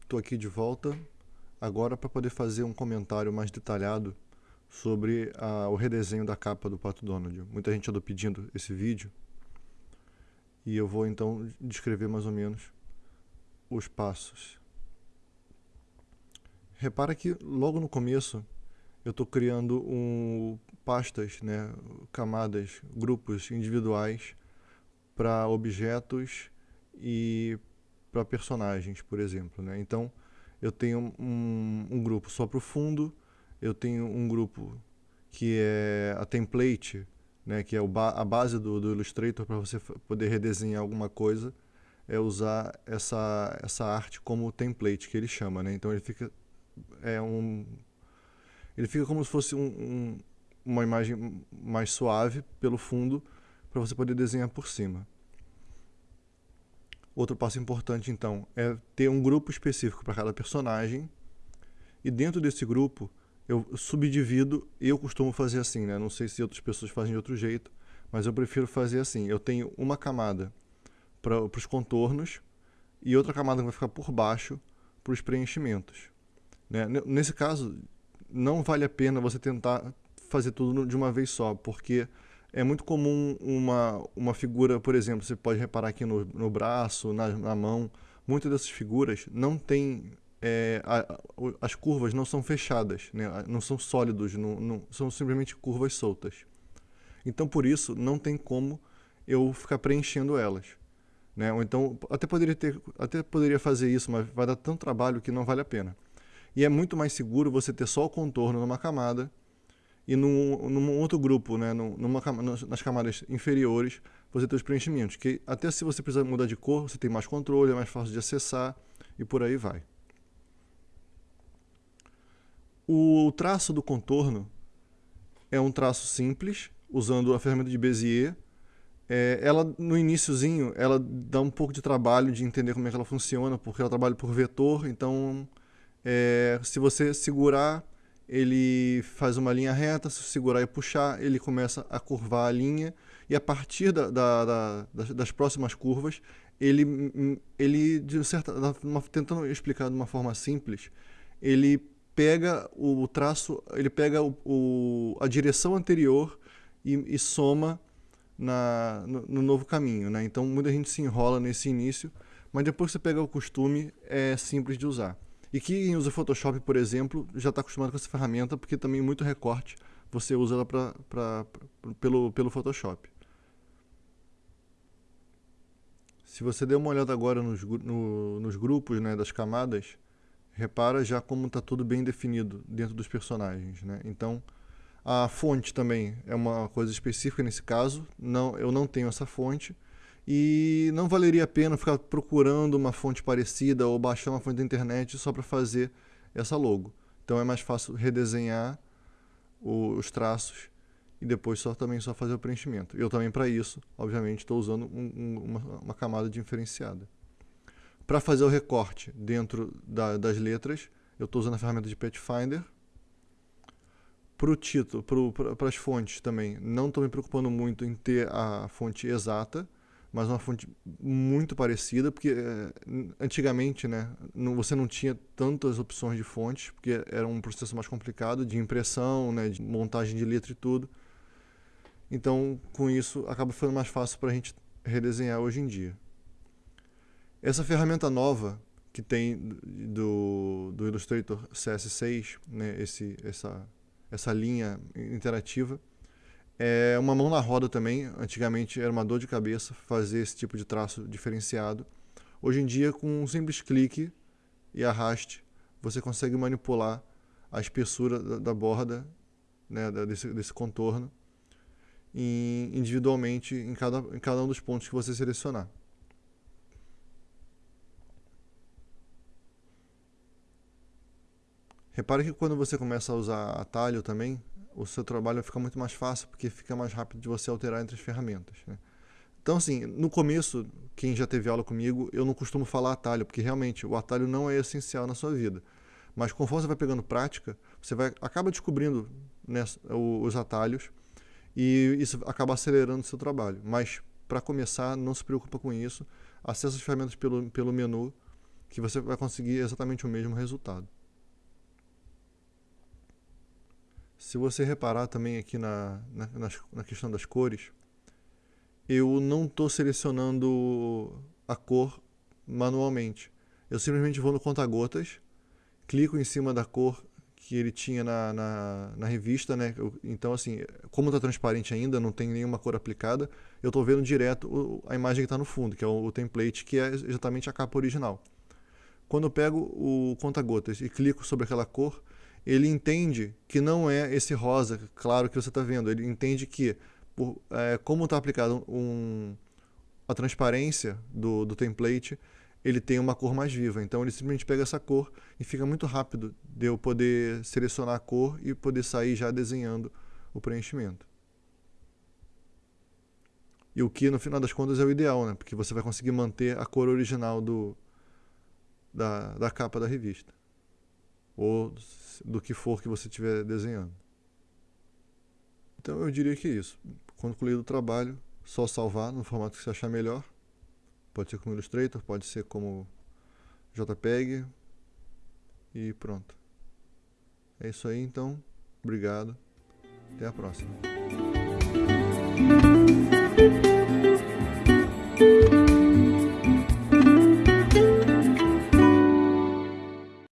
estou aqui de volta agora para poder fazer um comentário mais detalhado sobre a, o redesenho da capa do Pato Donald. Muita gente andou pedindo esse vídeo e eu vou então descrever mais ou menos os passos. Repara que logo no começo eu estou criando um, pastas, né, camadas, grupos individuais para objetos e para personagens, por exemplo. Né? Então, eu tenho um, um grupo só para o fundo, eu tenho um grupo que é a template, né, que é ba a base do, do Illustrator para você poder redesenhar alguma coisa, é usar essa, essa arte como template, que ele chama. Né? Então, ele fica, é um, ele fica como se fosse um, um, uma imagem mais suave pelo fundo para você poder desenhar por cima. Outro passo importante, então, é ter um grupo específico para cada personagem. E dentro desse grupo, eu subdivido, eu costumo fazer assim, né? Não sei se outras pessoas fazem de outro jeito, mas eu prefiro fazer assim. Eu tenho uma camada para os contornos e outra camada que vai ficar por baixo para os preenchimentos. Né? Nesse caso, não vale a pena você tentar fazer tudo de uma vez só, porque é muito comum uma, uma figura, por exemplo, você pode reparar aqui no, no braço, na, na mão, muitas dessas figuras não tem é, a, as curvas não são fechadas, né? não são sólidos, não, não, são simplesmente curvas soltas. Então, por isso, não tem como eu ficar preenchendo elas. Né? Ou então, até poderia, ter, até poderia fazer isso, mas vai dar tanto trabalho que não vale a pena. E é muito mais seguro você ter só o contorno numa camada e num, num outro grupo, né, numa, nas camadas inferiores, você tem os preenchimentos, que até se você precisar mudar de cor, você tem mais controle, é mais fácil de acessar e por aí vai. O traço do contorno é um traço simples, usando a ferramenta de Bezier. É, ela, no iníciozinho, ela dá um pouco de trabalho de entender como é que ela funciona, porque ela trabalha por vetor, então é, se você segurar ele faz uma linha reta, se segurar e puxar, ele começa a curvar a linha, e a partir da, da, da, das, das, próximas curvas, ele, ele de certa, uma, tentando explicar de uma forma simples, ele pega o traço, ele pega o, o a direção anterior e, e soma na, no, no, novo caminho. Né? Então muita gente se enrola nesse início, mas depois que você pega o costume, é simples de usar. E quem usa Photoshop, por exemplo, já está acostumado com essa ferramenta, porque também muito recorte você usa ela pra, pra, pra, pelo, pelo Photoshop. Se você der uma olhada agora nos, no, nos grupos né, das camadas, repara já como está tudo bem definido dentro dos personagens. Né? Então, a fonte também é uma coisa específica nesse caso. Não, eu não tenho essa fonte e não valeria a pena ficar procurando uma fonte parecida ou baixar uma fonte da internet só para fazer essa logo. Então é mais fácil redesenhar os traços e depois só também só fazer o preenchimento. Eu também para isso, obviamente, estou usando um, um, uma, uma, camada diferenciada. Para fazer o recorte dentro da, das letras, eu estou usando a ferramenta de Pathfinder. Para o título, para as fontes também, não estou me preocupando muito em ter a fonte exata, mas uma fonte muito parecida, porque é, antigamente né, você não tinha tantas opções de fontes, porque era um processo mais complicado de impressão, né, de montagem de letra e tudo. Então, com isso, acaba ficando mais fácil para a gente redesenhar hoje em dia. Essa ferramenta nova que tem do, do Illustrator CS6, né, esse, essa, essa linha interativa, é uma mão na roda também. Antigamente era uma dor de cabeça fazer esse tipo de traço diferenciado. Hoje em dia, com um simples clique e arraste, você consegue manipular a espessura da, da borda, né, desse, desse contorno, individualmente em cada, em cada um dos pontos que você selecionar. Repare que quando você começa a usar atalho também, o seu trabalho fica muito mais fácil, porque fica mais rápido de você alterar entre as ferramentas. Né? Então, assim, no começo, quem já teve aula comigo, eu não costumo falar atalho, porque realmente o atalho não é essencial na sua vida. Mas conforme você vai pegando prática, você vai acaba descobrindo né, os atalhos e isso acaba acelerando o seu trabalho. Mas, para começar, não se preocupa com isso. Acesse as ferramentas pelo, pelo menu que você vai conseguir exatamente o mesmo resultado. Se você reparar também aqui na, na, na questão das cores, eu não estou selecionando a cor manualmente. Eu simplesmente vou no conta-gotas, clico em cima da cor que ele tinha na, na, na revista, né? Então, assim, como está transparente ainda, não tem nenhuma cor aplicada, eu estou vendo direto a imagem que está no fundo, que é o, o, template, que é exatamente a capa original. Quando eu pego o conta-gotas e clico sobre aquela cor, ele entende que não é esse rosa, claro que você está vendo, ele entende que, por, é, como está aplicado um, a transparência do, do template, ele tem uma cor mais viva. Então ele simplesmente pega essa cor e fica muito rápido de eu poder selecionar a cor e poder sair já desenhando o preenchimento. E o que no final das contas é o ideal, né? Porque você vai conseguir manter a cor original do, da, da capa da revista. Ou do que for que você estiver desenhando. Então eu diria que é isso. Concluído o trabalho, só salvar no formato que você achar melhor Pode ser como Illustrator, pode ser como JPEG e pronto. É isso aí então. Obrigado. Até a próxima.